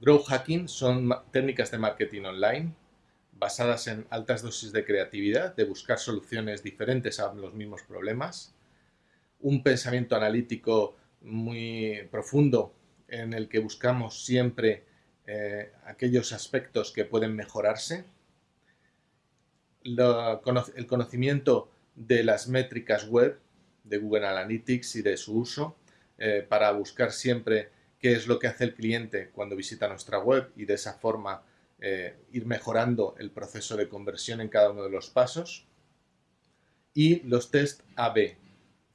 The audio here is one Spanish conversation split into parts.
Growth hacking son técnicas de marketing online basadas en altas dosis de creatividad, de buscar soluciones diferentes a los mismos problemas, un pensamiento analítico muy profundo en el que buscamos siempre eh, aquellos aspectos que pueden mejorarse, el conocimiento de las métricas web de Google Analytics y de su uso eh, para buscar siempre qué es lo que hace el cliente cuando visita nuestra web y de esa forma eh, ir mejorando el proceso de conversión en cada uno de los pasos. Y los test AB,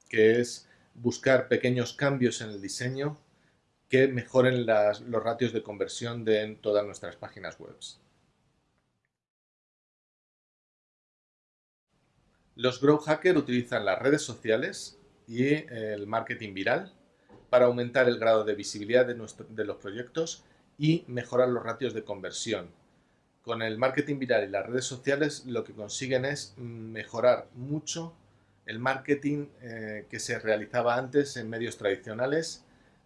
que es buscar pequeños cambios en el diseño que mejoren los ratios de conversión de todas nuestras páginas web. Los Grow Hackers utilizan las redes sociales y el marketing viral para aumentar el grado de visibilidad de, de los proyectos y mejorar los ratios de conversión. Con el marketing viral y las redes sociales lo que consiguen es mejorar mucho el marketing eh, que se realizaba antes en medios tradicionales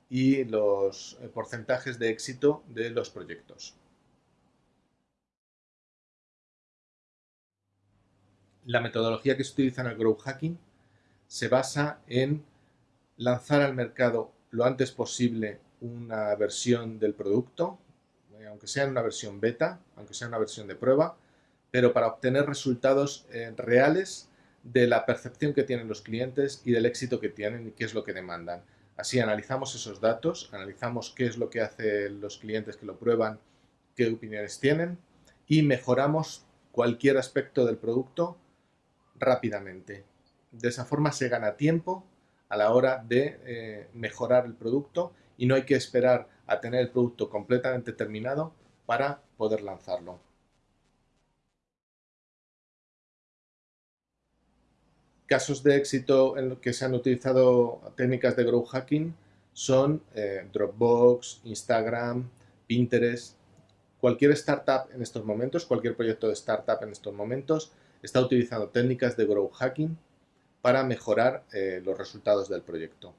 y los eh, porcentajes de éxito de los proyectos. La metodología que se utiliza en el growth hacking se basa en lanzar al mercado lo antes posible una versión del producto, eh, aunque sea en una versión beta, aunque sea una versión de prueba, pero para obtener resultados reales de la percepción que tienen los clientes y del éxito que tienen y qué es lo que demandan. Así analizamos esos datos, analizamos qué es lo que hacen los clientes que lo prueban, qué opiniones tienen y mejoramos cualquier aspecto del producto rápidamente. De esa forma se gana tiempo a la hora de eh, mejorar el producto y no hay que esperar a tener el producto completamente terminado para poder lanzarlo. Casos de éxito en los que se han utilizado técnicas de growth hacking son eh, Dropbox, Instagram, Pinterest. Cualquier startup en estos momentos, cualquier proyecto de startup en estos momentos está utilizando técnicas de growth hacking para mejorar eh, los resultados del proyecto.